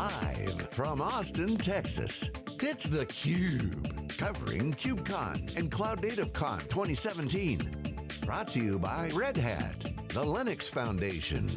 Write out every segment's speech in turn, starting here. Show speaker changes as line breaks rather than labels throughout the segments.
Live from Austin, Texas, it's theCUBE. Covering KubeCon and Cloud Native Con 2017. Brought to you by Red Hat, the Linux Foundation,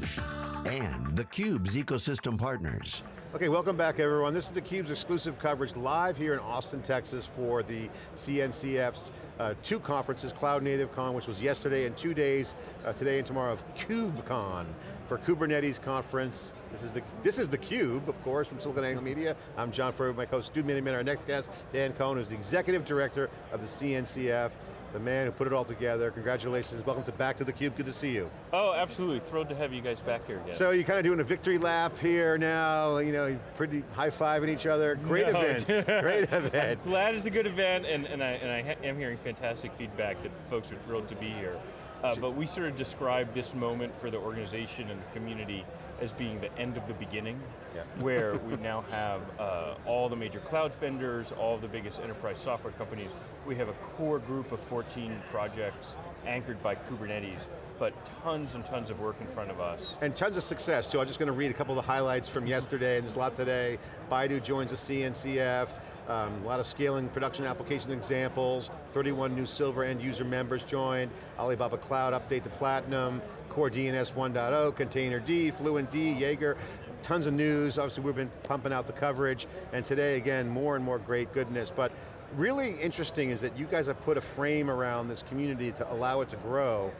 and theCUBE's ecosystem partners.
Okay, welcome back everyone. This is theCUBE's exclusive coverage live here in Austin, Texas for the CNCF's uh, two conferences, Cloud Native Con, which was yesterday, and two days, uh, today and tomorrow of KubeCon for Kubernetes conference. This is the this is the Cube, of course, from SiliconANGLE Media. I'm John Furrier, my co-host Stu Miniman. Our next guest, Dan Kohn, who's the executive director of the CNCF the man who put it all together. Congratulations, welcome to back to theCUBE, good to see you.
Oh, absolutely, thrilled to have you guys back here again.
So you're kind of doing a victory lap here now, you know, pretty high-fiving each other. Great no. event, great event.
Glad it's a good event, and, and, I, and I am hearing fantastic feedback that folks are thrilled to be here. Uh, but we sort of describe this moment for the organization and the community as being the end of the beginning, yeah. where we now have uh, all the major cloud vendors, all the biggest enterprise software companies. We have a core group of 14 projects anchored by Kubernetes, but tons and tons of work in front of us.
And tons of success, too. I'm just going to read a couple of the highlights from yesterday, and there's a lot today. Baidu joins the CNCF, um, a lot of scaling production application examples, 31 new silver end user members joined, Alibaba Cloud update to Platinum, CoreDNS 1.0, containerd, Fluent D, Jaeger, tons of news, obviously we've been pumping out the coverage, and today again, more and more great goodness, but really interesting is that you guys have put a frame around this community to allow it to grow,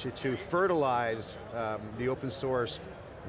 to, to fertilize um, the open source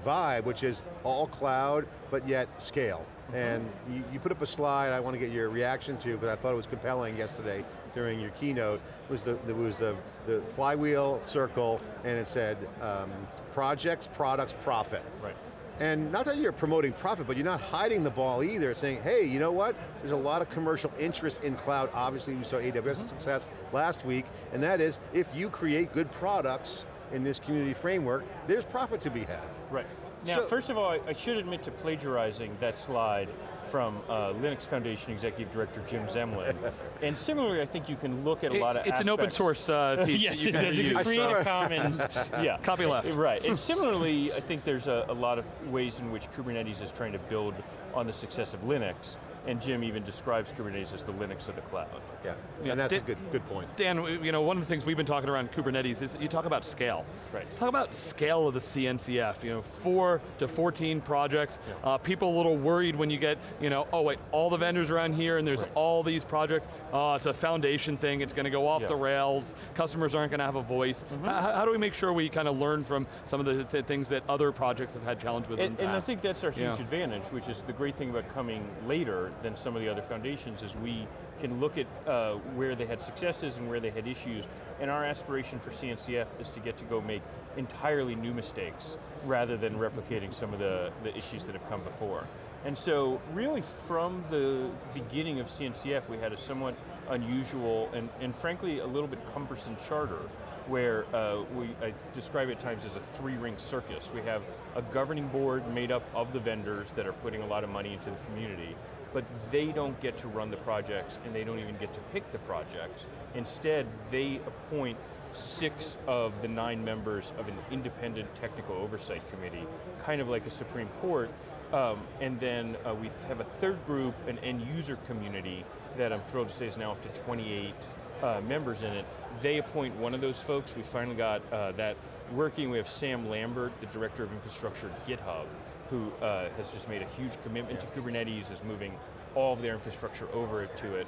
vibe, which is all cloud, but yet scale. And you, you, put up a slide I want to get your reaction to, but I thought it was compelling yesterday during your keynote. It was the, it was the, the flywheel circle, and it said, um, projects, products, profit.
Right.
And not that you're promoting profit, but you're not hiding the ball either, saying, hey, you know what? There's a lot of commercial interest in cloud. Obviously, we saw AWS mm -hmm. success last week, and that is, if you create good products, in this community framework, there's profit to be had.
Right. Now, so, first of all, I should admit to plagiarizing that slide from uh, Linux Foundation Executive Director Jim Zemlin. and similarly, I think you can look at a lot of
It's
aspects.
an open source uh, piece.
yes, it's a Creative Commons.
yeah. Copy left.
Right, and similarly, I think there's a, a lot of ways in which Kubernetes is trying to build on the success of Linux and Jim even describes Kubernetes as the Linux of the cloud.
Yeah, yeah and that's Dan, a good, good point.
Dan, you know, one of the things we've been talking around Kubernetes is you talk about scale.
Right.
Talk about scale of the CNCF, you know, four to 14 projects. Yeah. Uh, people a little worried when you get, you know, oh wait, all the vendors around here and there's right. all these projects. Oh, it's a foundation thing, it's going to go off yeah. the rails, customers aren't going to have a voice. Mm -hmm. how, how, do we make sure we kind of learn from some of the th things that other projects have had challenge with
and, and I think that's our huge yeah. advantage, which is the great thing about coming later than some of the other foundations is we can look at uh, where they had successes and where they had issues, and our aspiration for CNCF is to get to go make entirely new mistakes rather than replicating some of the, the issues that have come before. And so really from the beginning of CNCF, we had a somewhat unusual and, and frankly a little bit cumbersome charter where uh, we I describe it at times as a three-ring circus. We have a governing board made up of the vendors that are putting a lot of money into the community, but they don't get to run the projects and they don't even get to pick the projects. Instead, they appoint six of the nine members of an independent technical oversight committee, kind of like a Supreme Court, um, and then uh, we have a third group, an end user community, that I'm thrilled to say is now up to 28 uh, members in it. They appoint one of those folks. We finally got uh, that working. We have Sam Lambert, the Director of Infrastructure at GitHub, who uh, has just made a huge commitment yeah. to Kubernetes, is moving all of their infrastructure over to it.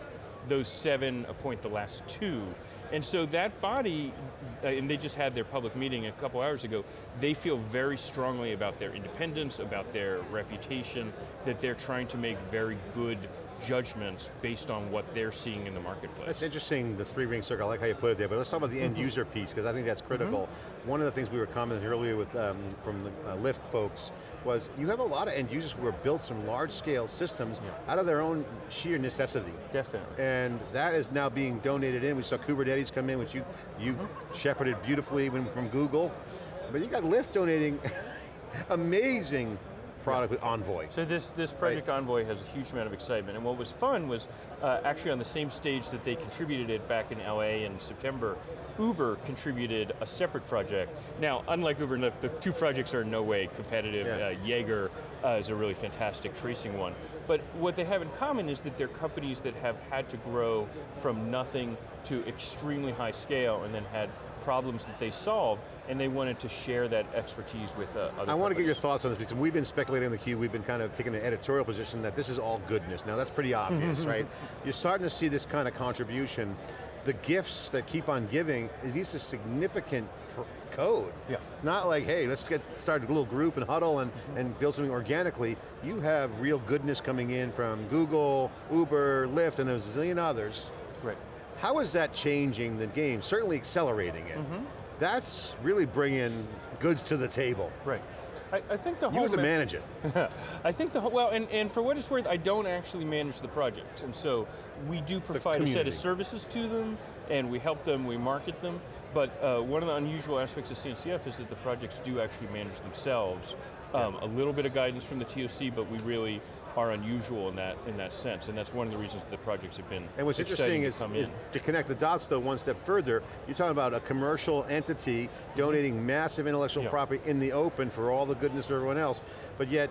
Those seven appoint the last two, and so that body, uh, and they just had their public meeting a couple hours ago, they feel very strongly about their independence, about their reputation, that they're trying to make very good judgments based on what they're seeing in the marketplace.
That's interesting, the three ring circle, I like how you put it there, but let's talk about the end mm-hmm. user piece, because I think that's critical. Mm -hmm. One of the things we were commenting earlier with um, from the uh, Lyft folks was you have a lot of end users who have built some large scale systems yeah. out of their own sheer necessity.
Definitely.
And that is now being donated in. We saw Kubernetes come in, which you, you mm -hmm. shepherded beautifully from Google. But you got Lyft donating amazing product with Envoy.
So this, this Project Envoy has a huge amount of excitement, and what was fun was uh, actually on the same stage that they contributed it back in LA in September, Uber contributed a separate project. Now, unlike Uber and Lyft, the two projects are in no way competitive.
Yeah.
Uh, Jaeger uh, is a really fantastic tracing one. But what they have in common is that they're companies that have had to grow from nothing to extremely high scale and then had problems that they solved, and they wanted to share that expertise with uh, other
I want to get your thoughts on this because we've been speculating on the cube, we've been kind of taking an editorial position that this is all goodness. Now that's pretty mm-hmm, obvious, mm-hmm. right? You're starting to see this kind of contribution. The gifts that keep on giving, these are significant code.
Yeah.
It's not like, hey, let's get started a little group and huddle and, mm-hmm. and build something organically. You have real goodness coming in from Google, Uber, Lyft, and there's a zillion others.
Right.
How is that changing the game? Certainly accelerating it. That's really bringing goods to the table.
Right. I, I think the
You
whole
have to
ma-
manage it.
I think the whole, well, and, and for what it's worth, I don't actually manage the projects. And so we do provide a set of services to them, and we help them, we market them. But uh, one of the unusual aspects of CNCF is that the projects do actually manage themselves. Um, A little bit of guidance from the TOC, but we really are unusual in that in that sense, and that's one of the reasons the projects have been
And what's interesting
to
is,
come
is to connect the dots though one step further, you're talking about a commercial entity donating massive intellectual
Yeah.
property in the open for all the goodness of everyone else, but yet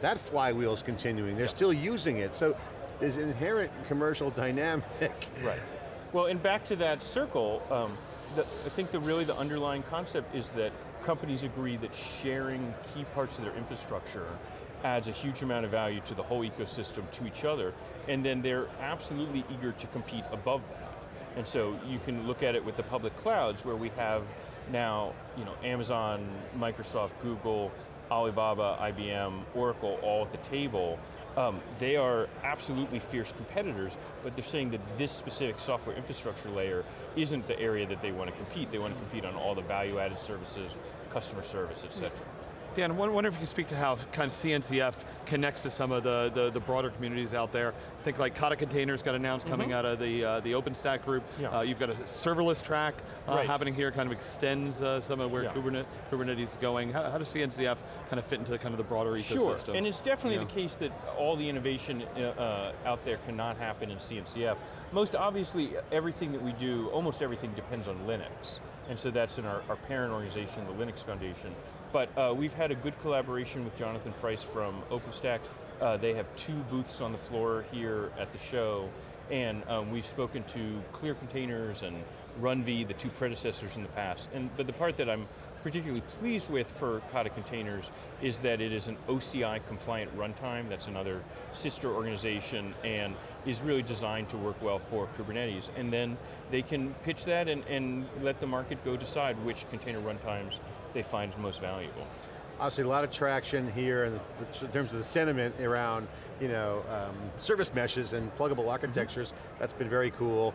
that flywheel is continuing. They're still using it. So there's inherent commercial dynamic.
Right. Well, and back to that circle, um, the, I think the really the underlying concept is that companies agree that sharing key parts of their infrastructure adds a huge amount of value to the whole ecosystem, to each other, and then they're absolutely eager to compete above that. And so you can look at it with the public clouds where we have now, you know, Amazon, Microsoft, Google, Alibaba, IBM, Oracle all at the table. Um, they are absolutely fierce competitors, but they're saying that this specific software infrastructure layer isn't the area that they want to compete. They want to compete on all the value-added services, customer service, et cetera.
Dan, I wonder if you can speak to how kind of CNCF connects to some of the, the, the broader communities out there. I think like Kata Containers got announced coming out of the, uh, the OpenStack group.
Yeah.
Uh, you've got a serverless track uh,
Right.
happening here, kind of extends uh, some of where
Yeah.
Kubernetes, Kubernetes is going. How, how does CNCF kind of fit into kind of the broader ecosystem?
Sure, and it's definitely
Yeah.
the case that all the innovation uh, uh, out there cannot happen in CNCF. Most obviously, everything that we do, almost everything depends on Linux. And so that's in our, our parent organization, the Linux Foundation. But uh, we've had a good collaboration with Jonathan Bryce from OpenStack. Uh, they have two booths on the floor here at the show, and um, we've spoken to Clear Containers and RunV, the two predecessors in the past. And But the part that I'm particularly pleased with for Kata Containers is that it is an OCI compliant runtime, that's another sister organization, and is really designed to work well for Kubernetes. And then they can pitch that and, and let the market go decide which container runtimes they find most valuable.
Obviously a lot of traction here in, the, in terms of the sentiment around you know, um, service meshes and pluggable architectures. That's been very cool.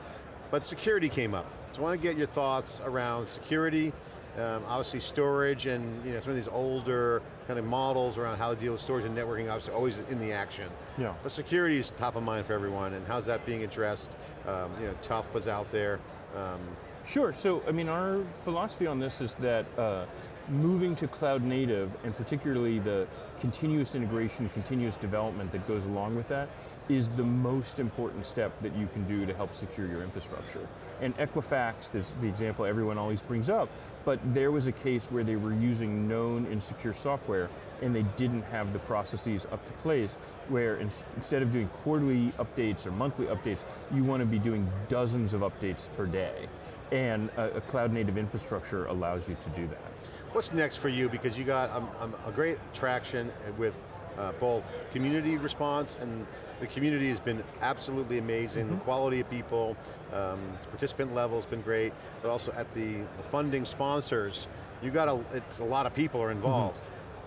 But security came up. So I want to get your thoughts around security, um, obviously storage and you know, some of these older kind of models around how to deal with storage and networking, obviously always in the action.
Yeah.
But security is top of mind for everyone and how's that being addressed? Um, you know, TUF was out there. Um,
Sure, so I mean our philosophy on this is that uh, moving to cloud native and particularly the continuous integration, continuous development that goes along with that is the most important step that you can do to help secure your infrastructure. And Equifax is the example everyone always brings up, but there was a case where they were using known insecure software and they didn't have the processes up to place where in, instead of doing quarterly updates or monthly updates, you want to be doing dozens of updates per day. And a, a cloud native infrastructure allows you to do that.
What's next for you? Because you got um, um, a great traction with uh, both community response and the community has been absolutely amazing. The quality of people, um, participant level has been great, but also at the, the funding sponsors, you got a, it's a lot of people are involved.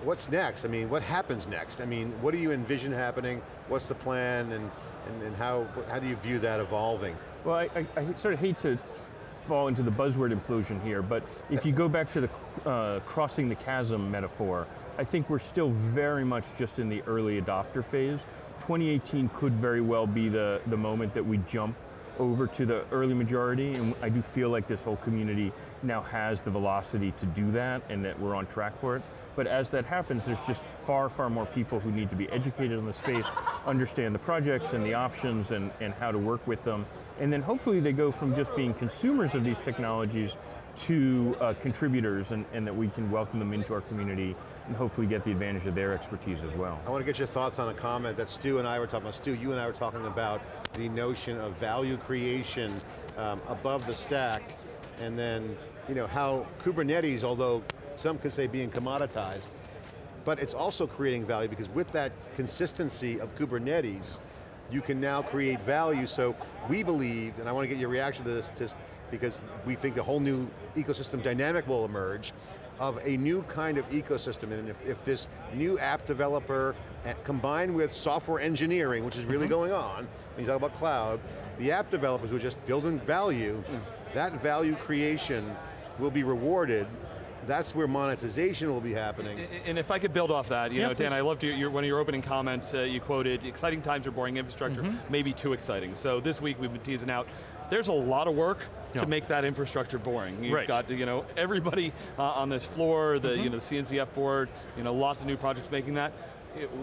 What's next? I mean, what happens next? I mean, what do you envision happening? What's the plan and, and, and how, how do you view that evolving?
Well, I, I, I sort of hate to fall into the buzzword implosion here, but if you go back to the uh, crossing the chasm metaphor, I think we're still very much just in the early adopter phase. 2018 could very well be the, the moment that we jump over to the early majority, and I do feel like this whole community now has the velocity to do that, and that we're on track for it. But as that happens, there's just far, far more people who need to be educated on the space, understand the projects and the options and, and how to work with them. And then hopefully they go from just being consumers of these technologies to uh, contributors and, and that we can welcome them into our community and hopefully get the advantage of their expertise as well.
I want to get your thoughts on a comment that Stu and I were talking about. Stu, you and I were talking about the notion of value creation um, above the stack and then you know, how Kubernetes, although some could say being commoditized, but it's also creating value because with that consistency of Kubernetes, you can now create value, so we believe, and I want to get your reaction to this, just because we think a whole new ecosystem dynamic will emerge, of a new kind of ecosystem, and if, if this new app developer eh, combined with software engineering, which is really mm -hmm. going on, when you talk about cloud, the app developers who are just building value, mm. that value creation will be rewarded that's where monetization will be happening.
And if I could build off that, you yeah, know, Dan, I loved your, your, one of your opening comments, uh, you quoted, exciting times are boring infrastructure, mm -hmm. maybe too exciting. So this week we've been teasing out, there's a lot of work to make that infrastructure boring. You've
right.
got you know, everybody uh, on this floor, the, mm -hmm. you know, the CNCF board, you know, lots of new projects making that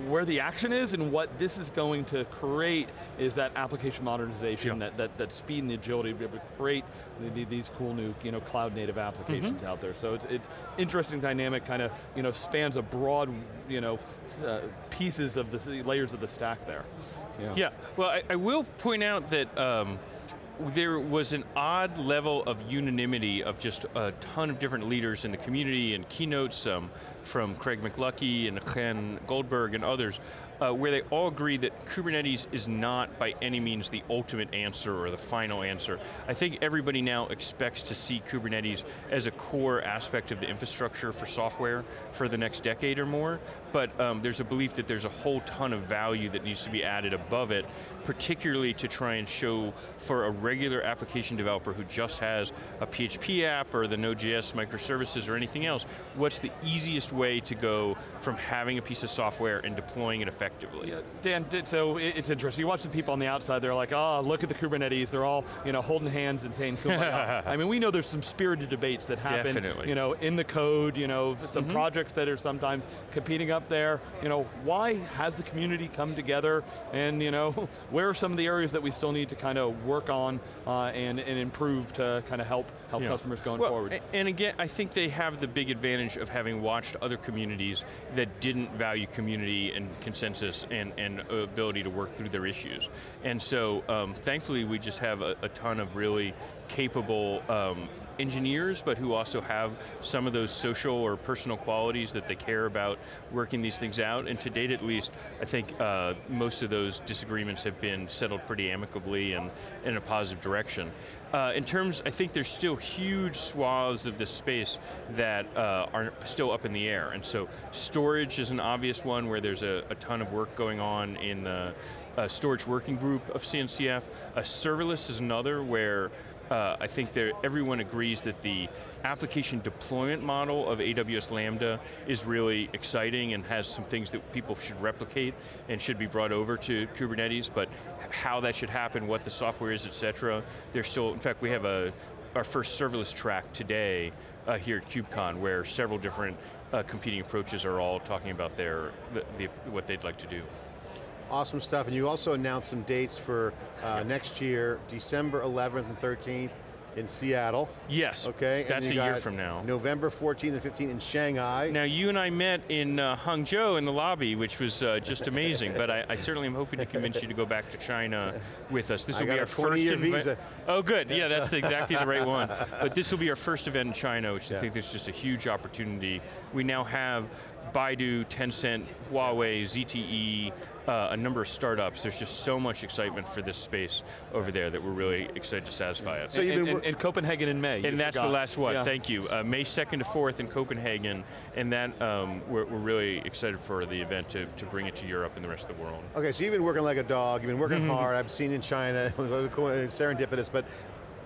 where the action is and what this is going to create is that application modernization, that, that, that speed and the agility to be able to create the, the, these cool new you know, cloud native applications mm -hmm. out there. So it's, it's interesting dynamic, kind of you know, spans a broad you know, uh, pieces of the layers of the stack there.
Yeah, yeah. well I, I will point out that um, there was an odd level of unanimity of just a ton of different leaders in the community and keynotes um, from Craig McLuckie and Chen Goldberg and others uh, where they all agree that Kubernetes is not by any means the ultimate answer or the final answer. I think everybody now expects to see Kubernetes as a core aspect of the infrastructure for software for the next decade or more, but um, there's a belief that there's a whole ton of value that needs to be added above it, particularly to try and show for a regular application developer who just has a PHP app or the Node.js microservices or anything else, what's the easiest way to go from having a piece of software and deploying it effectively effectively. Yeah,
Dan, so it's interesting. You watch the people on the outside, they're like, oh, look at the Kubernetes. They're all you know, holding hands and saying Kubernetes. I mean, we know there's some spirited debates that happen
Definitely.
you know, in the code, you know, some mm -hmm. projects that are sometimes competing up there. You know, why has the community come together and you know, where are some of the areas that we still need to kind of work on uh, and, and improve to kind of help, help yeah. customers going
well,
forward?
And again, I think they have the big advantage of having watched other communities that didn't value community and consensus consensus and, and ability to work through their issues. And so, um, thankfully, we just have a, a ton of really capable um, engineers, but who also have some of those social or personal qualities that they care about working these things out. And to date at least, I think uh, most of those disagreements have been settled pretty amicably and in a positive direction. Uh, in terms, I think there's still huge swaths of this space that uh, are still up in the air. And so storage is an obvious one where there's a, a ton of work going on in the uh, storage working group of CNCF. A serverless is another where uh, I think everyone agrees that the application deployment model of AWS Lambda is really exciting and has some things that people should replicate and should be brought over to Kubernetes, but how that should happen, what the software is, et cetera, there's still, in fact, we have a, our first serverless track today uh, here at KubeCon where several different uh, competing approaches are all talking about their, the, the, what they'd like to do.
Awesome stuff, and you also announced some dates for uh, next year, December 11th and 13th in Seattle.
Yes,
okay.
that's a year from now.
November 14th and 15th in Shanghai.
Now you and I met in uh, Hangzhou in the lobby, which was uh, just amazing, but I, I, certainly am hoping to convince you to go back to China with us.
This will be our first event.
Oh good, yeah, that's the, exactly the right one. But this will be our first event in China, which yeah. I think is just a huge opportunity. We now have Baidu, Tencent, Huawei, ZTE, uh, a number of startups. There's just so much excitement for this space over there that we're really excited to satisfy it.
So and, and, and, Copenhagen in May.
And that's forgot. the last one, yeah. thank you. Uh, May 2nd to 4th in Copenhagen, and that um, we're, we're, really excited for the event to, to bring it to Europe and the rest of the world.
Okay, so you've been working like a dog, you've been working hard, I've seen in China, serendipitous, but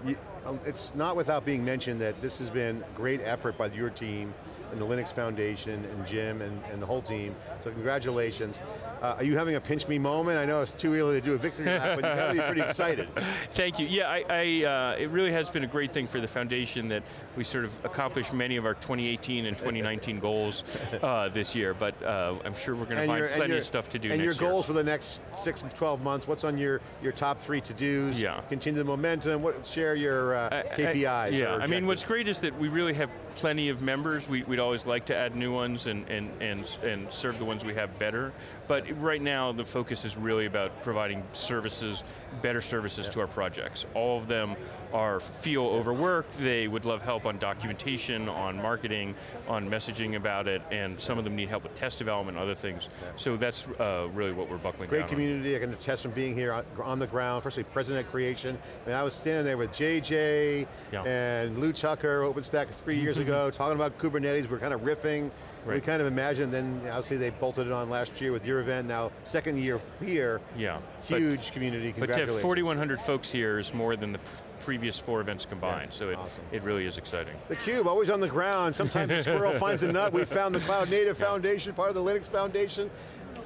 you, um, it's not without being mentioned that this has been great effort by your team and the Linux Foundation, and Jim, and, and the whole team. So congratulations. Uh, are you having a pinch me moment? I know it's too early to do a victory lap, but you got to be pretty excited.
Thank you. Yeah, I, I uh, it really has been a great thing for the foundation that we sort of accomplished many of our 2018 and 2019 goals uh, this year, but uh, I'm sure we're going to find plenty
your-
of stuff to do
And
next
your
year.
goals for the next six, 12 months, what's on your, your top three to-dos?
Yeah.
Continue the momentum, what, share your uh,
I- I-
KPIs.
yeah, I mean, what's great is that we really have plenty of members. We, would always like to add new ones and, and, and, and serve the ones we have better. But right now, the focus is really about providing services, better services to our projects. All of them are feel overworked, they would love help on documentation, on marketing, on messaging about it, and some of them need help with test development, other things. So that's uh, really what we're buckling
Great
down on.
community, I can attest from being here on, the ground, firstly President Creation, and I was standing there with JJ
Yeah.
and Lew Tucker, OpenStack three years ago, talking about Kubernetes, we're kind of riffing, we kind of imagined, then obviously they bolted it on last year with your event, now second year here,
Yeah. But-
huge community,
But to have 4,100 folks here is more than the previous four events combined,
Yeah,
so it,
awesome.
it really is exciting.
The Cube, always on the ground. Sometimes the squirrel finds a nut. We found the Cloud Native Foundation, part of the Linux Foundation.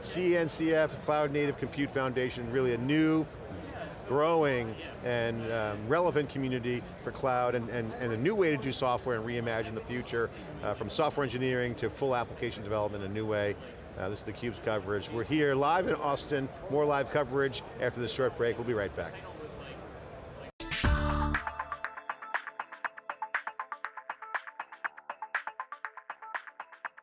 CNCF, Cloud Native Compute Foundation, really a new, growing, and um, relevant community for cloud, and, and, and a new way to do software and reimagine the future, uh, from software engineering to full application development a new way. Uh, this is theCUBE's coverage. We're here live in Austin, more live coverage after this short break. We'll be right back.